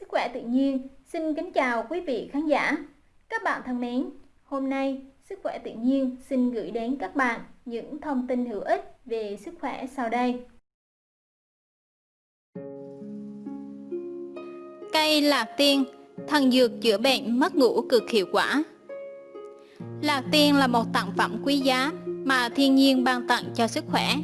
Sức khỏe tự nhiên xin kính chào quý vị khán giả. Các bạn thân mến, hôm nay Sức khỏe tự nhiên xin gửi đến các bạn những thông tin hữu ích về sức khỏe sau đây. Cây lạc tiên, thần dược chữa bệnh mất ngủ cực hiệu quả. Lạc tiên là một tặng phẩm quý giá mà thiên nhiên ban tặng cho sức khỏe.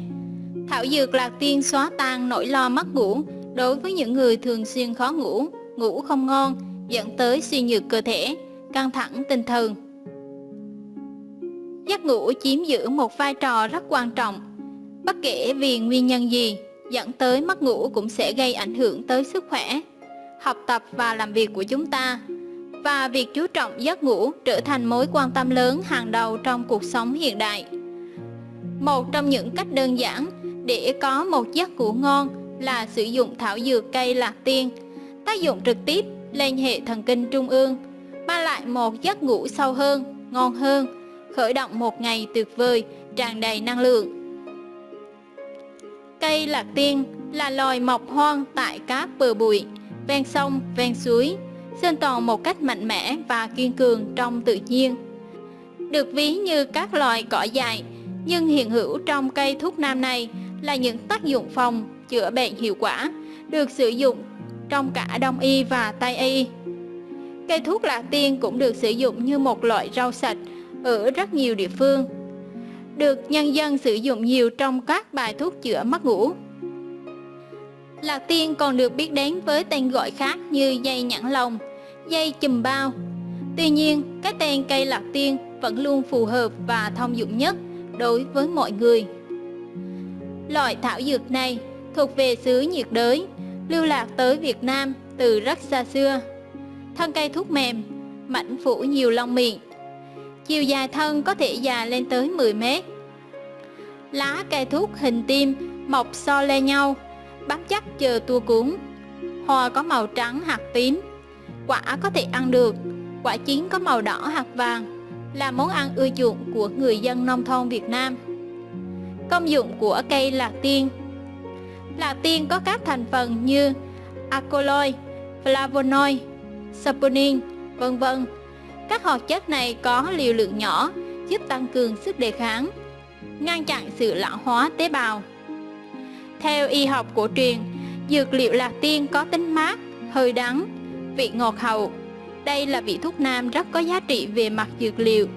Thảo dược lạc tiên xóa tan nỗi lo mất ngủ đối với những người thường xuyên khó ngủ, ngủ không ngon, dẫn tới suy nhược cơ thể, căng thẳng tinh thần. Giấc ngủ chiếm giữ một vai trò rất quan trọng. Bất kể vì nguyên nhân gì, dẫn tới mất ngủ cũng sẽ gây ảnh hưởng tới sức khỏe, học tập và làm việc của chúng ta. Và việc chú trọng giấc ngủ trở thành mối quan tâm lớn hàng đầu trong cuộc sống hiện đại. Một trong những cách đơn giản để có một giấc ngủ ngon là sử dụng thảo dược cây lạc tiên, tác dụng trực tiếp lên hệ thần kinh trung ương, mang lại một giấc ngủ sâu hơn, ngon hơn, khởi động một ngày tuyệt vời, tràn đầy năng lượng. Cây lạc tiên là loài mọc hoang tại các bờ bụi, ven sông, ven suối, sinh tồn một cách mạnh mẽ và kiên cường trong tự nhiên. Được ví như các loài cỏ dại, nhưng hiện hữu trong cây thuốc nam này là những tác dụng phòng, chữa bệnh hiệu quả, được sử dụng trong cả đông y và tây y. Cây thuốc lạc tiên cũng được sử dụng như một loại rau sạch ở rất nhiều địa phương, được nhân dân sử dụng nhiều trong các bài thuốc chữa mất ngủ. Lạc tiên còn được biết đến với tên gọi khác như dây nhãn lồng, dây chùm bao. Tuy nhiên, cái tên cây lạc tiên vẫn luôn phù hợp và thông dụng nhất đối với mọi người. Loại thảo dược này thuộc về xứ nhiệt đới, lưu lạc tới Việt Nam từ rất xa xưa. Thân cây thuốc mềm, mảnh phủ nhiều lông miệng, chiều dài thân có thể dài lên tới 10 mét. Lá cây thuốc hình tim mọc so le nhau, bám chắc chờ tua cuốn. Hoa có màu trắng hạt tím, quả có thể ăn được, quả chín có màu đỏ hạt vàng, là món ăn ưa chuộng của người dân nông thôn Việt Nam. Công dụng của cây lạc tiên Lạc tiên có các thành phần như alkaloid, flavonoid, saponin, vân vân các hoạt chất này có liều lượng nhỏ, giúp tăng cường sức đề kháng, ngăn chặn sự lão hóa tế bào. Theo y học cổ truyền, dược liệu lạc tiên có tính mát, hơi đắng, vị ngọt hậu. Đây là vị thuốc nam rất có giá trị về mặt dược liệu,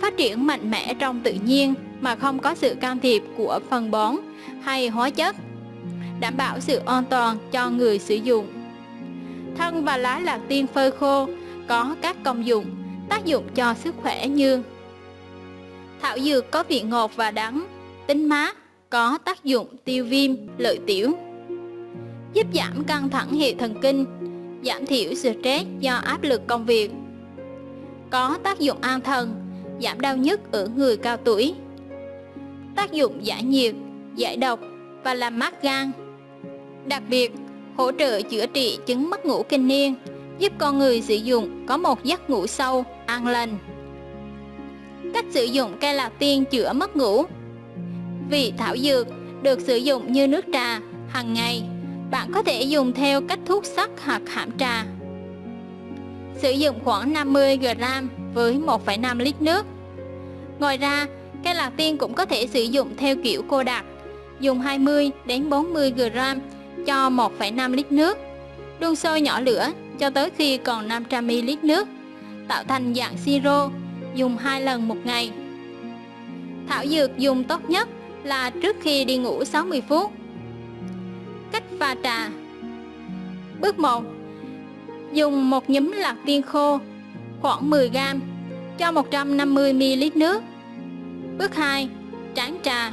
phát triển mạnh mẽ trong tự nhiên mà không có sự can thiệp của phân bón hay hóa chất, đảm bảo sự an toàn cho người sử dụng. Thân và lá lạc tiên phơi khô có các công dụng tác dụng cho sức khỏe như Thảo dược có vị ngọt và đắng, tính mát, có tác dụng tiêu viêm, lợi tiểu Giúp giảm căng thẳng hệ thần kinh, giảm thiểu stress do áp lực công việc. Có tác dụng an thần, giảm đau nhức ở người cao tuổi. Tác dụng giải nhiệt, giải độc và làm mát gan. Đặc biệt, hỗ trợ chữa trị chứng mất ngủ kinh niên giúp con người sử dụng có một giấc ngủ sâu, an lành. Cách sử dụng cây lạc tiên chữa mất ngủ Vị thảo dược được sử dụng như nước trà hàng ngày, bạn có thể dùng theo cách thuốc sắc hoặc hãm trà. Sử dụng khoảng 50g với 1,5 lít nước. Ngoài ra, cây lạc tiên cũng có thể sử dụng theo kiểu cô đặc, dùng 20 đến 40g cho 1,5 lít nước. Đun sôi nhỏ lửa cho tới khi còn 500ml nước, tạo thành dạng siro, dùng 2 lần một ngày. Thảo dược dùng tốt nhất là trước khi đi ngủ 60 phút. Cách pha trà Bước 1 Dùng một nhúm lạc tiên khô khoảng 10g cho 150ml nước. Bước 2 Tráng trà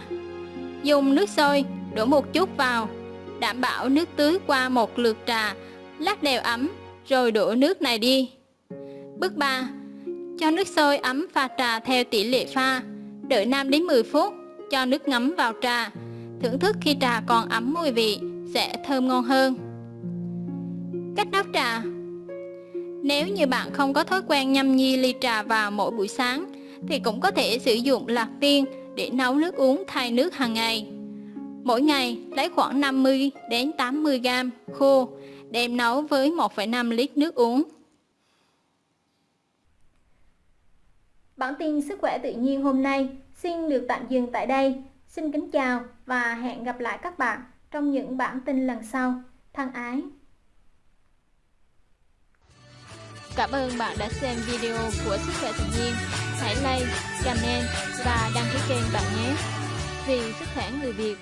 Dùng nước sôi đổ một chút vào, đảm bảo nước tưới qua một lượt trà, lát đều ấm rồi đổ nước này đi. Bước 3. Cho nước sôi ấm pha trà theo tỷ lệ pha, đợi 5 đến 10 phút, cho nước ngấm vào trà. Thưởng thức khi trà còn ấm mùi vị sẽ thơm ngon hơn. Cách nấu trà Nếu như bạn không có thói quen nhâm nhi ly trà vào mỗi buổi sáng thì cũng có thể sử dụng lạc tiên để nấu nước uống thay nước hàng ngày. Mỗi ngày lấy khoảng 50 đến 80 gram khô đem nấu với 1,5 lít nước uống. Bản tin sức khỏe tự nhiên hôm nay xin được tạm dừng tại đây. Xin kính chào và hẹn gặp lại các bạn trong những bản tin lần sau. Thân ái! Cảm ơn bạn đã xem video của Sức khỏe tự nhiên. Hãy like, comment và đăng ký kênh bạn nhé. Vì sức khỏe người Việt